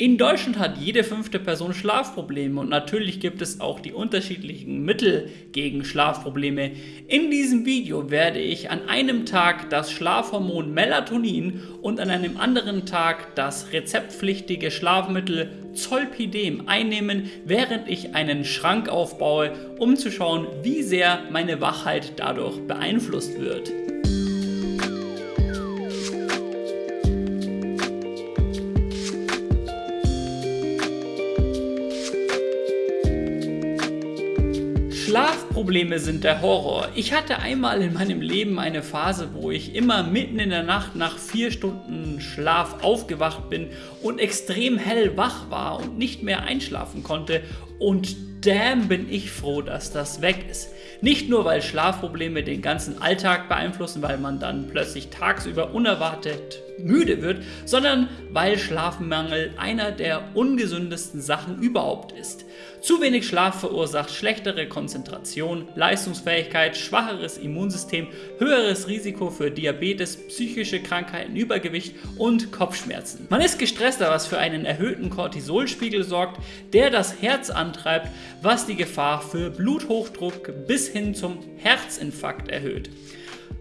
In Deutschland hat jede fünfte Person Schlafprobleme und natürlich gibt es auch die unterschiedlichen Mittel gegen Schlafprobleme. In diesem Video werde ich an einem Tag das Schlafhormon Melatonin und an einem anderen Tag das rezeptpflichtige Schlafmittel Zolpidem einnehmen, während ich einen Schrank aufbaue, um zu schauen, wie sehr meine Wachheit dadurch beeinflusst wird. Schlafprobleme sind der Horror. Ich hatte einmal in meinem Leben eine Phase, wo ich immer mitten in der Nacht nach vier Stunden Schlaf aufgewacht bin und extrem hell wach war und nicht mehr einschlafen konnte und damn bin ich froh, dass das weg ist. Nicht nur, weil Schlafprobleme den ganzen Alltag beeinflussen, weil man dann plötzlich tagsüber unerwartet müde wird, sondern weil Schlafmangel einer der ungesündesten Sachen überhaupt ist. Zu wenig Schlaf verursacht schlechtere Konzentration, Leistungsfähigkeit, schwacheres Immunsystem, höheres Risiko für Diabetes, psychische Krankheiten, Übergewicht und Kopfschmerzen. Man ist gestresster, was für einen erhöhten Cortisolspiegel sorgt, der das Herz antreibt, was die Gefahr für Bluthochdruck bis hin zum Herzinfarkt erhöht.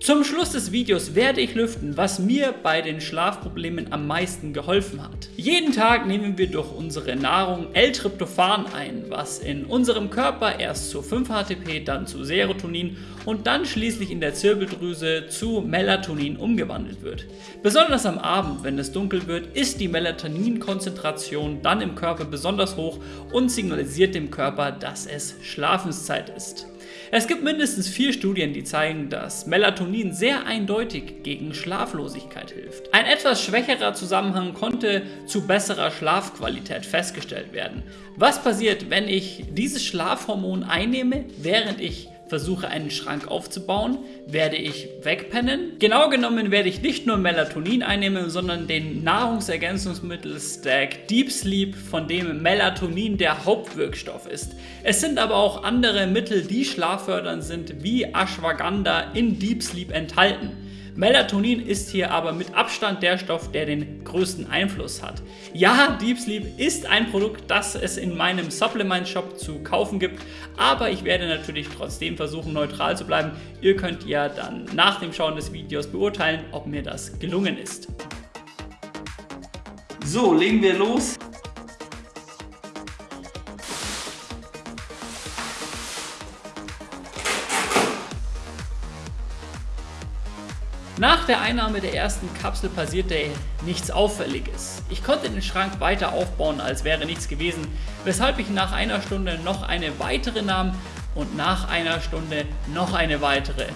Zum Schluss des Videos werde ich lüften, was mir bei den Schlafproblemen am meisten geholfen hat. Jeden Tag nehmen wir durch unsere Nahrung L-Tryptophan ein, was in unserem Körper erst zu 5-HTP, dann zu Serotonin und dann schließlich in der Zirbeldrüse zu Melatonin umgewandelt wird. Besonders am Abend, wenn es dunkel wird, ist die Melatoninkonzentration dann im Körper besonders hoch und signalisiert dem Körper, dass es Schlafenszeit ist. Es gibt mindestens vier Studien, die zeigen, dass Melatonin sehr eindeutig gegen Schlaflosigkeit hilft. Ein etwas schwächerer Zusammenhang konnte zu besserer Schlafqualität festgestellt werden. Was passiert, wenn ich dieses Schlafhormon einnehme, während ich versuche einen Schrank aufzubauen, werde ich wegpennen. Genau genommen werde ich nicht nur Melatonin einnehmen, sondern den Nahrungsergänzungsmittel-Stack Deep Sleep, von dem Melatonin der Hauptwirkstoff ist. Es sind aber auch andere Mittel, die schlaffördernd sind, wie Ashwagandha in Deep Sleep enthalten. Melatonin ist hier aber mit Abstand der Stoff, der den größten Einfluss hat. Ja, Deep Sleep ist ein Produkt, das es in meinem Supplement Shop zu kaufen gibt, aber ich werde natürlich trotzdem versuchen neutral zu bleiben. Ihr könnt ja dann nach dem Schauen des Videos beurteilen, ob mir das gelungen ist. So, legen wir los. Nach der Einnahme der ersten Kapsel passierte nichts Auffälliges. Ich konnte den Schrank weiter aufbauen, als wäre nichts gewesen, weshalb ich nach einer Stunde noch eine weitere nahm und nach einer Stunde noch eine weitere.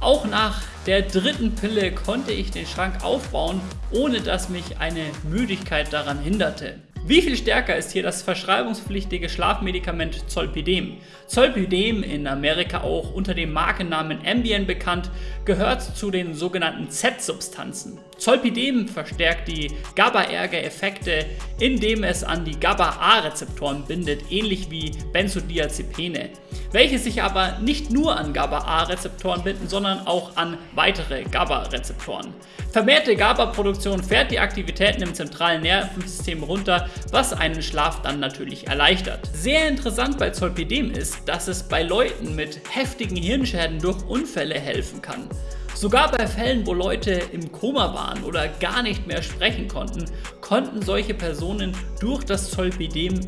Auch nach der dritten Pille konnte ich den Schrank aufbauen, ohne dass mich eine Müdigkeit daran hinderte. Wie viel stärker ist hier das verschreibungspflichtige Schlafmedikament Zolpidem? Zolpidem, in Amerika auch unter dem Markennamen Ambien bekannt, gehört zu den sogenannten Z-Substanzen. Zolpidem verstärkt die GABA-Erge-Effekte, indem es an die GABA-A-Rezeptoren bindet, ähnlich wie Benzodiazepine, welche sich aber nicht nur an GABA-A-Rezeptoren binden, sondern auch an weitere GABA-Rezeptoren. Vermehrte GABA-Produktion fährt die Aktivitäten im zentralen Nervensystem runter, was einen Schlaf dann natürlich erleichtert. Sehr interessant bei Zolpidem ist, dass es bei Leuten mit heftigen Hirnschäden durch Unfälle helfen kann. Sogar bei Fällen, wo Leute im Koma waren oder gar nicht mehr sprechen konnten, konnten solche Personen durch das Zolpidem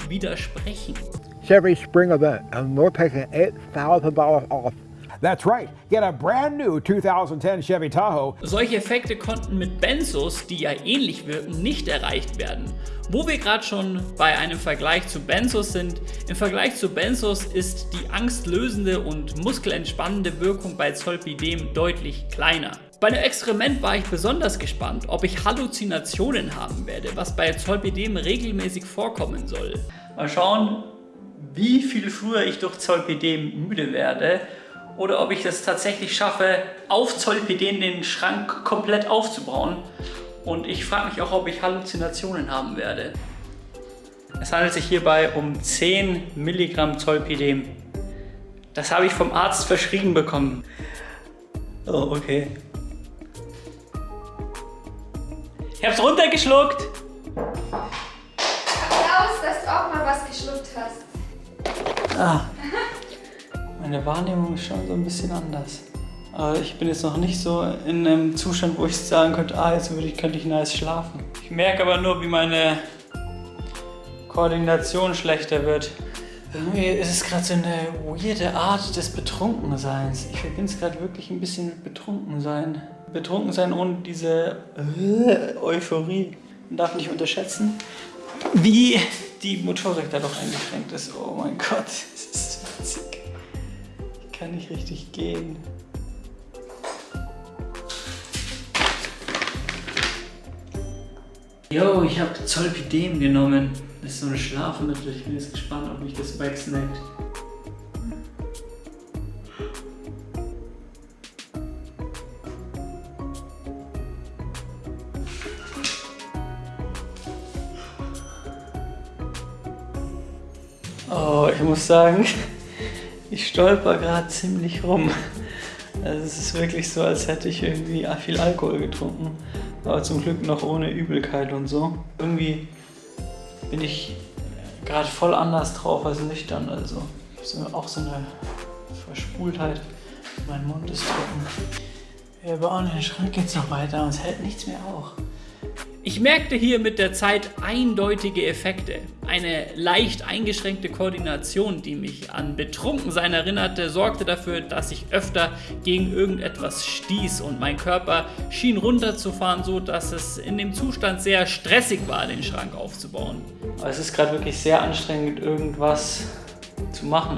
widersprechen. Chevy spring event and we're taking $8,000 off That's right, get a brand new 2010 Chevy Tahoe. Solche Effekte konnten mit Benzos, die ja ähnlich wirken, nicht erreicht werden. Wo wir gerade schon bei einem Vergleich zu Benzos sind, im Vergleich zu Benzos ist die angstlösende und muskelentspannende Wirkung bei Zolpidem deutlich kleiner. Bei einem Experiment war ich besonders gespannt, ob ich Halluzinationen haben werde, was bei Zolpidem regelmäßig vorkommen soll. Mal schauen, wie viel früher ich durch Zolpidem müde werde oder ob ich es tatsächlich schaffe, auf Zolpidem den Schrank komplett aufzubauen. Und ich frage mich auch, ob ich Halluzinationen haben werde. Es handelt sich hierbei um 10 Milligramm Zolpidem. Das habe ich vom Arzt verschrieben bekommen. Oh, okay. Ich habe es runtergeschluckt. was geschluckt hast. Ah, meine Wahrnehmung ist schon so ein bisschen anders. Aber ich bin jetzt noch nicht so in einem Zustand, wo ich sagen könnte, ah, jetzt würde ich, könnte ich nice schlafen. Ich merke aber nur, wie meine Koordination schlechter wird. Irgendwie ist es gerade so eine weirde Art des Betrunkenseins. Ich verbinde es gerade wirklich ein bisschen mit Betrunkensein. Betrunkensein ohne diese äh, Euphorie. Man darf nicht unterschätzen, wie die Motorik da doch eingeschränkt ist. Oh mein Gott, das ist witzig. Ich kann nicht richtig gehen. Yo, ich habe Zolpidem genommen. Das ist so ein Schlafmittel. Ich bin jetzt gespannt, ob mich das wegsnackt. Oh, ich muss sagen, ich stolper gerade ziemlich rum. Also es ist wirklich so, als hätte ich irgendwie viel Alkohol getrunken. Aber zum Glück noch ohne Übelkeit und so. Irgendwie bin ich gerade voll anders drauf als nüchtern. Also so, auch so eine Verspultheit. Mein Mund ist trocken. Wir bauen den Schrank jetzt noch weiter und es hält nichts mehr auf. Ich merkte hier mit der Zeit eindeutige Effekte. Eine leicht eingeschränkte Koordination, die mich an Betrunkensein erinnerte, sorgte dafür, dass ich öfter gegen irgendetwas stieß und mein Körper schien runterzufahren, so dass es in dem Zustand sehr stressig war, den Schrank aufzubauen. Es ist gerade wirklich sehr anstrengend, irgendwas zu machen.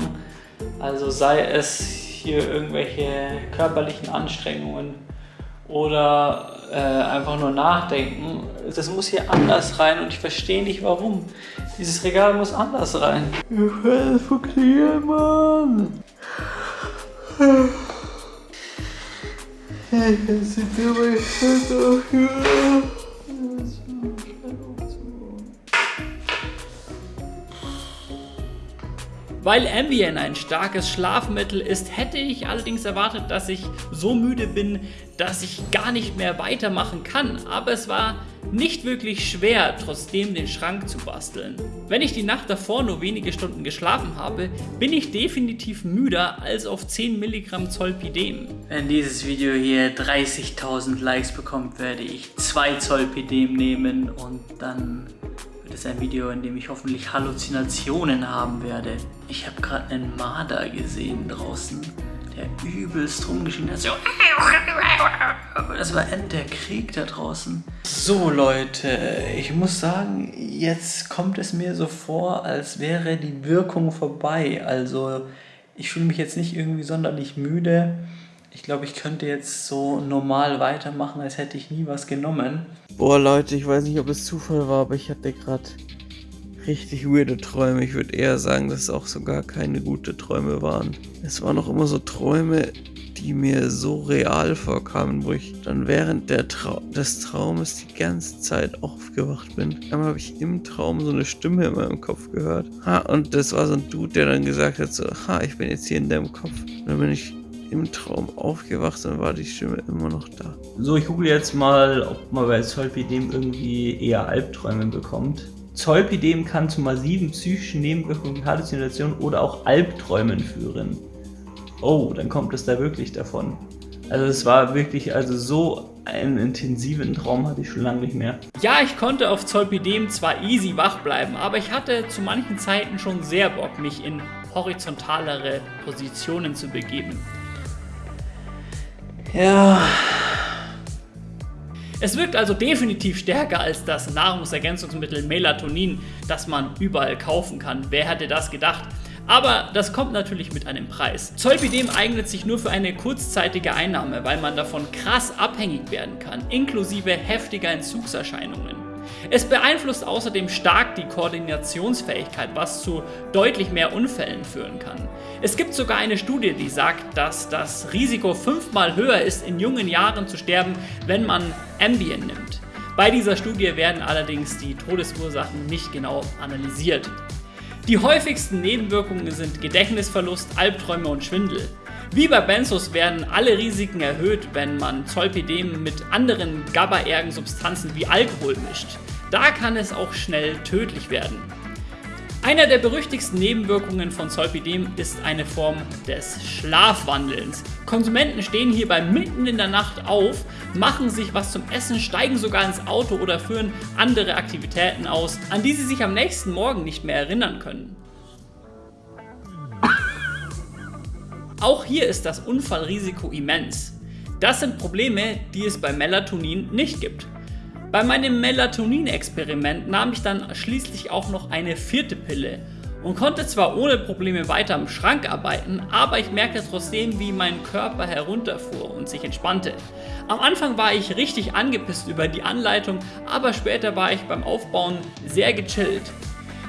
Also sei es hier irgendwelche körperlichen Anstrengungen oder äh, einfach nur nachdenken. Das muss hier anders rein und ich verstehe nicht warum. Dieses Regal muss anders rein. Ich will funktionieren, Mann. Jetzt sind wir bei Schritt Weil Ambien ein starkes Schlafmittel ist, hätte ich allerdings erwartet, dass ich so müde bin, dass ich gar nicht mehr weitermachen kann. Aber es war nicht wirklich schwer, trotzdem den Schrank zu basteln. Wenn ich die Nacht davor nur wenige Stunden geschlafen habe, bin ich definitiv müder als auf 10 Milligramm Zolpidem. Wenn dieses Video hier 30.000 Likes bekommt, werde ich 2 Zolpidem nehmen und dann wird es ein Video, in dem ich hoffentlich Halluzinationen haben werde. Ich habe gerade einen Marder gesehen draußen, der übelst rumgeschrien hat. So. Das war End der Krieg da draußen. So Leute, ich muss sagen, jetzt kommt es mir so vor, als wäre die Wirkung vorbei. Also ich fühle mich jetzt nicht irgendwie sonderlich müde. Ich glaube, ich könnte jetzt so normal weitermachen, als hätte ich nie was genommen. Boah, Leute, ich weiß nicht, ob es Zufall war, aber ich hatte gerade richtig weirde Träume. Ich würde eher sagen, dass es auch sogar keine gute Träume waren. Es waren auch immer so Träume, die mir so real vorkamen, wo ich dann während der Trau des Traumes die ganze Zeit aufgewacht bin. Einmal habe ich im Traum so eine Stimme in meinem Kopf gehört. Ha, und das war so ein Dude, der dann gesagt hat so, ha, ich bin jetzt hier in deinem Kopf. Und dann bin ich im Traum aufgewacht und war die Stimme immer noch da. So, ich google jetzt mal, ob man bei Zolpidem irgendwie eher Albträume bekommt. Zolpidem kann zu massiven psychischen Nebenwirkungen, Halluzinationen oder auch Albträumen führen. Oh, dann kommt es da wirklich davon. Also es war wirklich, also so einen intensiven Traum hatte ich schon lange nicht mehr. Ja, ich konnte auf Zolpidem zwar easy wach bleiben, aber ich hatte zu manchen Zeiten schon sehr Bock, mich in horizontalere Positionen zu begeben. Ja. Es wirkt also definitiv stärker als das Nahrungsergänzungsmittel Melatonin, das man überall kaufen kann. Wer hätte das gedacht? Aber das kommt natürlich mit einem Preis. Zolpidem eignet sich nur für eine kurzzeitige Einnahme, weil man davon krass abhängig werden kann, inklusive heftiger Entzugserscheinungen. Es beeinflusst außerdem stark die Koordinationsfähigkeit, was zu deutlich mehr Unfällen führen kann. Es gibt sogar eine Studie, die sagt, dass das Risiko fünfmal höher ist, in jungen Jahren zu sterben, wenn man Ambien nimmt. Bei dieser Studie werden allerdings die Todesursachen nicht genau analysiert. Die häufigsten Nebenwirkungen sind Gedächtnisverlust, Albträume und Schwindel. Wie bei Benzos werden alle Risiken erhöht, wenn man Zolpidem mit anderen GABAergen Substanzen wie Alkohol mischt. Da kann es auch schnell tödlich werden. Einer der berüchtigsten Nebenwirkungen von Zolpidem ist eine Form des Schlafwandelns. Konsumenten stehen hierbei mitten in der Nacht auf, machen sich was zum Essen, steigen sogar ins Auto oder führen andere Aktivitäten aus, an die sie sich am nächsten Morgen nicht mehr erinnern können. Auch hier ist das Unfallrisiko immens. Das sind Probleme, die es bei Melatonin nicht gibt. Bei meinem Melatonin-Experiment nahm ich dann schließlich auch noch eine vierte Pille und konnte zwar ohne Probleme weiter im Schrank arbeiten, aber ich merkte trotzdem, wie mein Körper herunterfuhr und sich entspannte. Am Anfang war ich richtig angepisst über die Anleitung, aber später war ich beim Aufbauen sehr gechillt.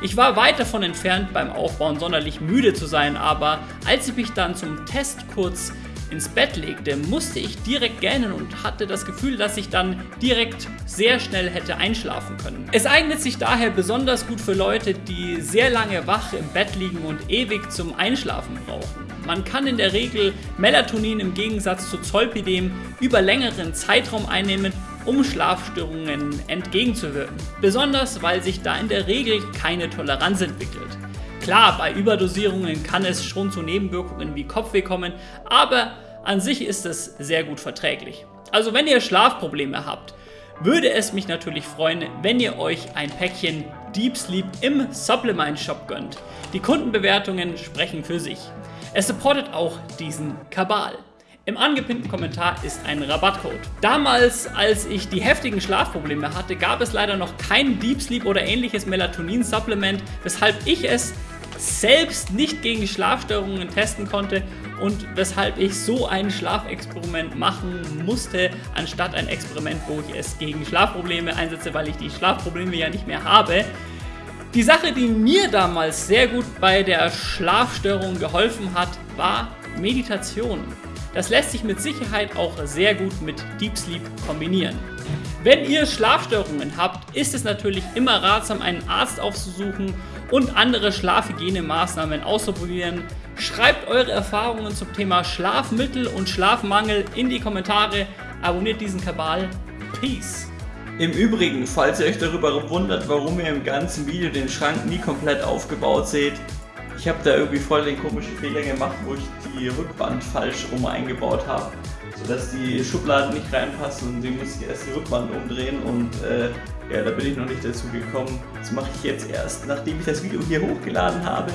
Ich war weit davon entfernt beim Aufbauen sonderlich müde zu sein, aber als ich mich dann zum Test kurz ins Bett legte, musste ich direkt gähnen und hatte das Gefühl, dass ich dann direkt sehr schnell hätte einschlafen können. Es eignet sich daher besonders gut für Leute, die sehr lange wach im Bett liegen und ewig zum Einschlafen brauchen. Man kann in der Regel Melatonin im Gegensatz zu Zolpidem über längeren Zeitraum einnehmen um Schlafstörungen entgegenzuwirken. Besonders weil sich da in der Regel keine Toleranz entwickelt. Klar, bei Überdosierungen kann es schon zu Nebenwirkungen wie Kopfweh kommen, aber an sich ist es sehr gut verträglich. Also wenn ihr Schlafprobleme habt, würde es mich natürlich freuen, wenn ihr euch ein Päckchen Deep Sleep im Supplement Shop gönnt. Die Kundenbewertungen sprechen für sich. Es supportet auch diesen Kabal. Im angepinnten Kommentar ist ein Rabattcode. Damals, als ich die heftigen Schlafprobleme hatte, gab es leider noch kein Deep Sleep oder ähnliches Melatonin-Supplement, weshalb ich es selbst nicht gegen Schlafstörungen testen konnte und weshalb ich so ein Schlafexperiment machen musste, anstatt ein Experiment, wo ich es gegen Schlafprobleme einsetze, weil ich die Schlafprobleme ja nicht mehr habe. Die Sache, die mir damals sehr gut bei der Schlafstörung geholfen hat, war Meditation. Das lässt sich mit Sicherheit auch sehr gut mit Deep Sleep kombinieren. Wenn ihr Schlafstörungen habt, ist es natürlich immer ratsam, einen Arzt aufzusuchen und andere Schlafhygienemaßnahmen auszuprobieren. Schreibt eure Erfahrungen zum Thema Schlafmittel und Schlafmangel in die Kommentare. Abonniert diesen Kabal. Peace. Im Übrigen, falls ihr euch darüber wundert, warum ihr im ganzen Video den Schrank nie komplett aufgebaut seht, ich habe da irgendwie voll den komischen Fehler gemacht, wo ich die Rückwand falsch rum eingebaut habe, sodass die Schubladen nicht reinpassen und die muss ich erst die Rückwand umdrehen und äh, ja, da bin ich noch nicht dazu gekommen. Das mache ich jetzt erst, nachdem ich das Video hier hochgeladen habe.